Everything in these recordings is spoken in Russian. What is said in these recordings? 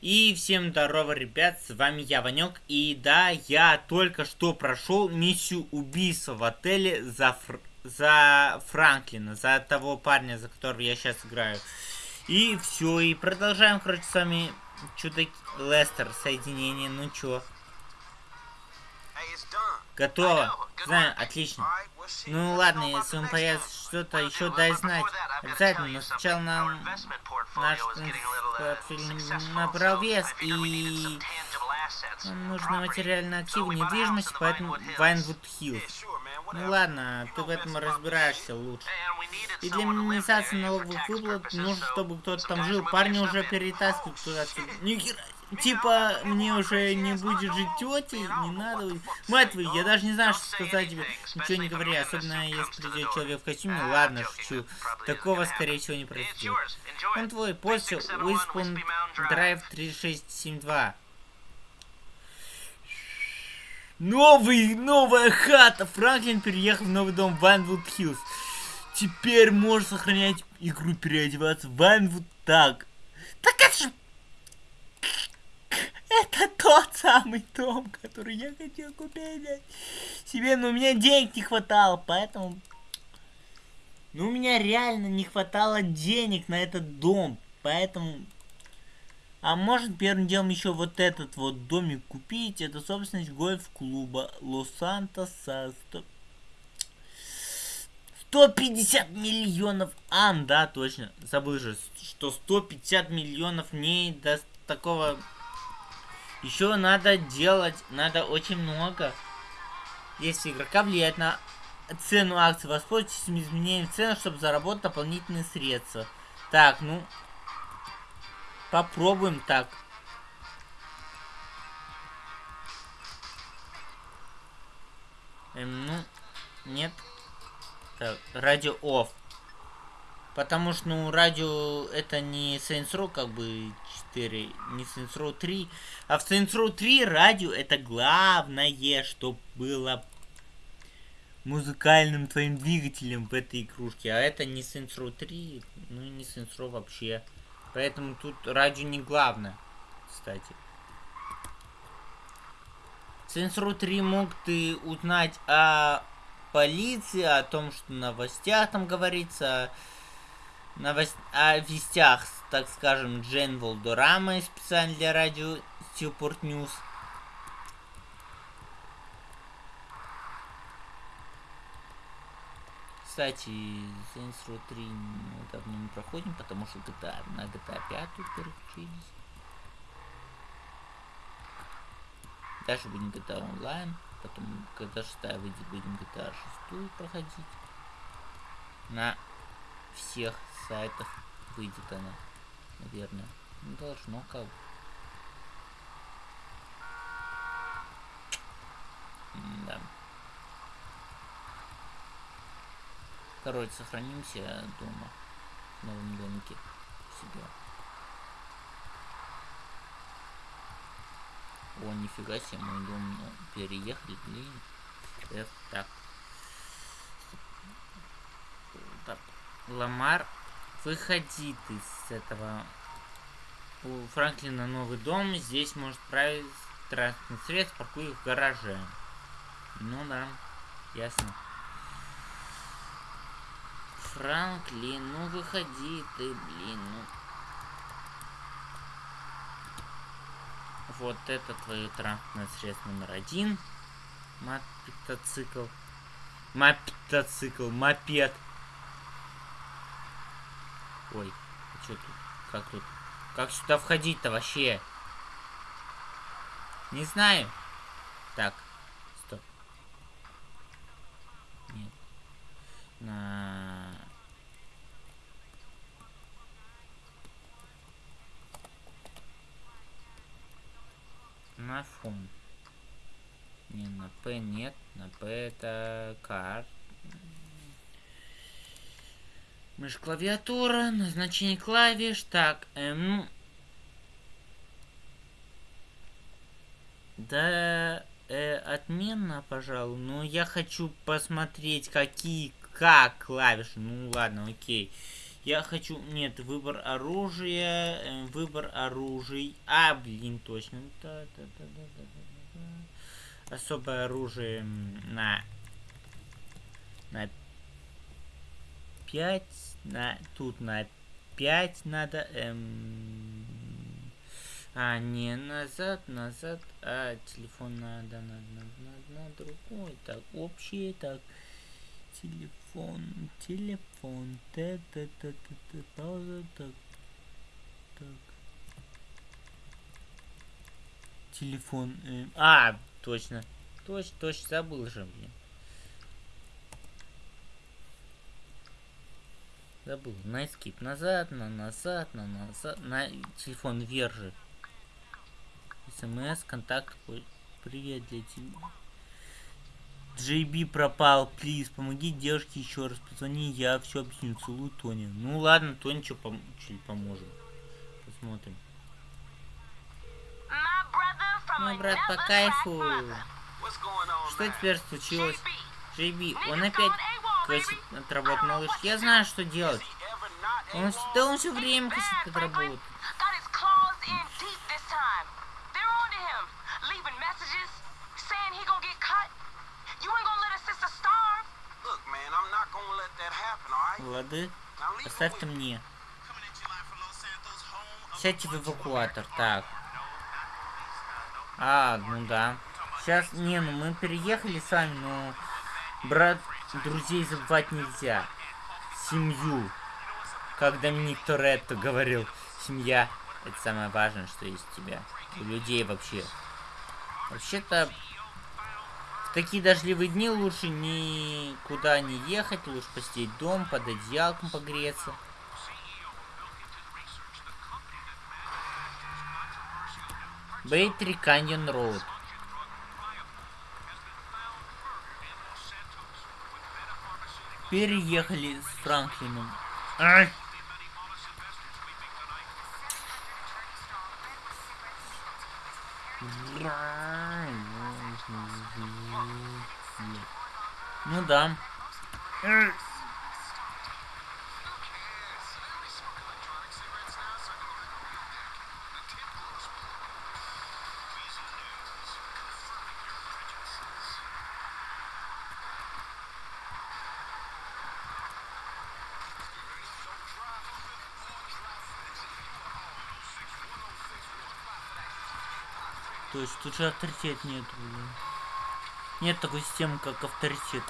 И всем здорово, ребят, с вами я, Ванек, и да, я только что прошел миссию убийства в отеле за, Фр... за Франклина, за того парня, за которого я сейчас играю. И все, и продолжаем, короче, с вами чудо Лестер, соединение, ну чё. Готово. Знаю, отлично. Ну ладно, если он появится что-то еще, дай знать. Обязательно, но сначала нам наш портфель набрал вес, и нам нужны материально активы недвижимости, поэтому Вайнвуд Хиллз. Ну ладно, ты в этом разбираешься лучше. И для минимизации налоговых выплат нужно, чтобы кто-то там жил. Парни уже перетаскивают туда. Нихера типа, мне уже не будет жить тетей, не надо. Мать я даже не знаю, что сказать тебе. Ничего не говори, особенно если придет человек в костюме. Ладно, шучу. Такого, скорее всего, не произойдет. Он твой, после Уиспон Драйв 3672. Новый, новая хата! Франклин переехал в новый дом Вайнвуд Хиллз. Теперь можешь сохранять игру, переодеваться в Вайнвуд так. Так это же это тот самый дом, который я хотел купить себе, но у меня денег не хватало, поэтому... Ну, у меня реально не хватало денег на этот дом, поэтому... А может первым делом еще вот этот вот домик купить, это собственность гольф-клуба Лос-Сантоса. 100... 150 миллионов! А, да, точно, забыл же, что 150 миллионов не даст такого еще надо делать, надо очень много. Если игрока влияет на цену акций, воспользуйтесь изменением цены, чтобы заработать дополнительные средства. Так, ну, попробуем так. Эм, ну, нет. Так, радио off. Потому что, ну, радио это не Saints Row, как бы, 4, не Saints Row 3. А в Saints Row 3 радио это главное, что было музыкальным твоим двигателем в этой игрушке. А это не Saints Row 3, ну и не Saints Row вообще. Поэтому тут радио не главное, кстати. В Saints Row 3 мог ты узнать о полиции, о том, что на новостях там говорится, новост... о вестях, так скажем, Джейн Вальдерама, специально для радио Steelport News. Кстати, Saints Row 3 мы давно не проходим, потому что GTA, на GTA 5 переключились. Дальше будем GTA Online, потом, когда шестая выйдет, будем GTA 6 проходить. На всех сайтах выйдет она, наверное. Не должно как бы. Да. Короче, сохранимся дома. В новом домике. Себя. О, нифига себе, мой дом ну, переехали, блин. F, так. Так. Ламар Выходи ты с этого. У Франклина новый дом. Здесь может править транспортный средств, паркуй в гараже. Ну да, ясно. Франклин, ну выходи ты, блин, ну. Вот это твое транспортное средство номер один. Мотоцикл. Мотоцикл, мопед. Ой, а что тут? Как тут? Как сюда входить-то вообще? Не знаю. Так, стоп. Нет. На... На фон. Не, на П нет. На П это карт. Мышь клавиатура, назначение клавиш. Так, эм... Да, э, отменно, пожалуй. Но я хочу посмотреть, какие, как клавиши. Ну ладно, окей. Я хочу... Нет, выбор оружия. Э, выбор оружий. А, блин, точно. Да, да, да, да, да, да, да. Особое оружие на... На 5. На... Тут на 5 надо... Эм... А, не назад, назад. А, телефон надо, надо, надо, на другой. Так, общий, так. Телефон, телефон. Та та та та та пауза, так. Так. Телефон. Э, а, точно. Точно, точно, забыл же, блин. Забыл. На скип назад, на назад, на назад. На телефон вверх же. СМС, контакт. Привет для тебя. JB пропал, плиз, помоги девушке еще раз, позвони, я все объясню, целую Тони. Ну ладно, Тони что пом чуть поможем. Посмотрим. Мой брат по кайфу. Что теперь случилось? JB, он опять косит от малыш. Я знаю, что делать. Он, да он все время косит от работы. Лады, оставь-то мне. Сядьте в эвакуатор, так. А, ну да. Сейчас, не, ну мы переехали сами, но... Брат, друзей забывать нельзя. Семью. Как Доминик Торетто говорил, семья — это самое важное, что есть у тебя. У людей вообще. Вообще-то, в такие дождливые дни лучше никуда не ехать, лучше посидеть дом, под одеялком погреться. Бейтри Каньон Роуд. Переехали с Франклином. Ай! Ну да. То есть тут же авторитет нет, блин. Нет такой системы, как авторитет.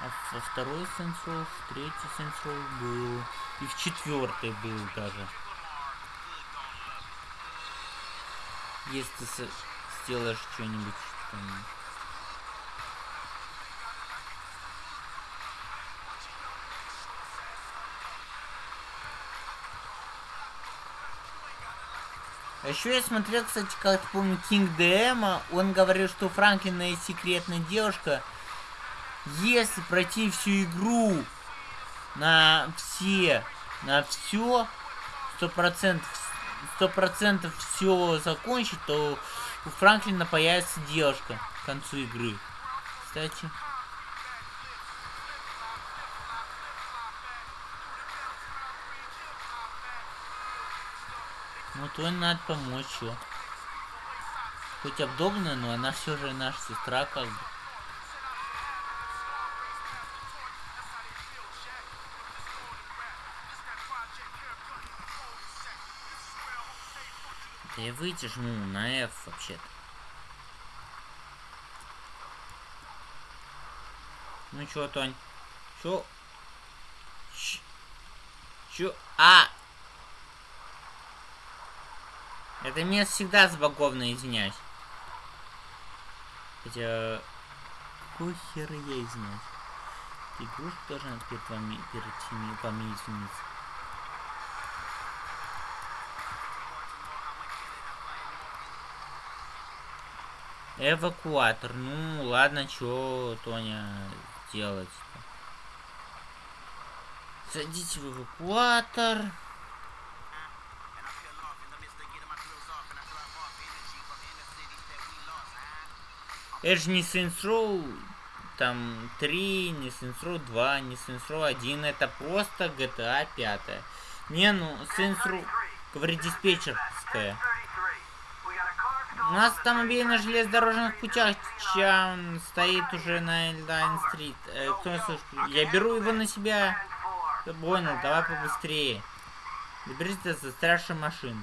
А во второй сенсор, в третий сенсор был. И в четвертый был даже. Если сделаешь что-нибудь там еще я смотрел, кстати, как помню, Кинг ДМа, он говорил, что Франклина есть секретная девушка. Если пройти всю игру на все, на все, сто процентов, сто процентов все закончить, то у Франклина появится девушка к концу игры. Кстати. То надо помочь, что. Хоть обдолбанная, но она все же наша сестра, как бы. Да я выйти жму на F вообще-то. Ну чё, Тонь? Чё? Чё? А! Это место всегда забаговано, извиняюсь. Хотя... Какой хер я извиняюсь? Игрушка должна перед вами, перед теми, вами извиниться. Эвакуатор. Ну, ладно, чё, Тоня, делать -то? Садите в эвакуатор. Это же не Saints Row там 3, не Saints Row 2, не Saints Row 1. Это просто GTA 5. Не, ну, Saints Row, говорит диспетчерская. У нас автомобиль на железнодорожных путях чем стоит уже на Эльдайн-стрит. Э, кто? Я беру его на себя. Понял, давай побыстрее. Доберись до застрявшей машины.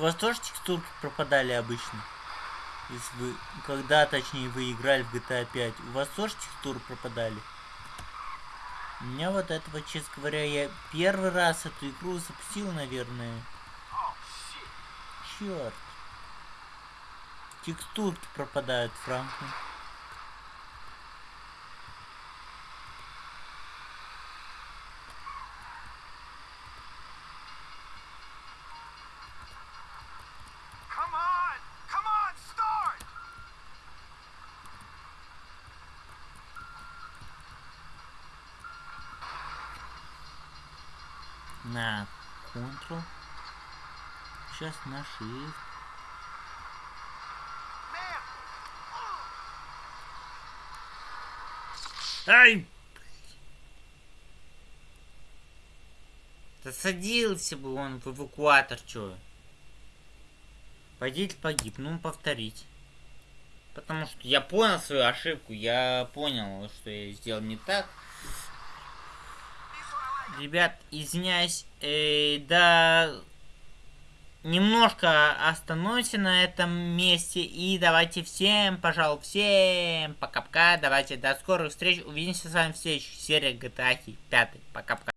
У вас тоже текстурки пропадали обычно? Если вы, когда, точнее, вы играли в GTA 5, у вас тоже текстуры пропадали? У меня вот этого, честно говоря, я первый раз эту игру запустил, наверное. Черт. Текстурки пропадают, Франклин. На Ctrl. Сейчас на Shift. Ай! Да бы он в эвакуатор, чё? Водитель погиб, ну повторить. Потому что я понял свою ошибку, я понял, что я сделал не так. Ребят, извиняюсь, э, да немножко остановимся на этом месте и давайте всем, пожалуй, всем пока-пока, давайте до скорых встреч, увидимся с вами в следующей серии GTA 5, пока-пока.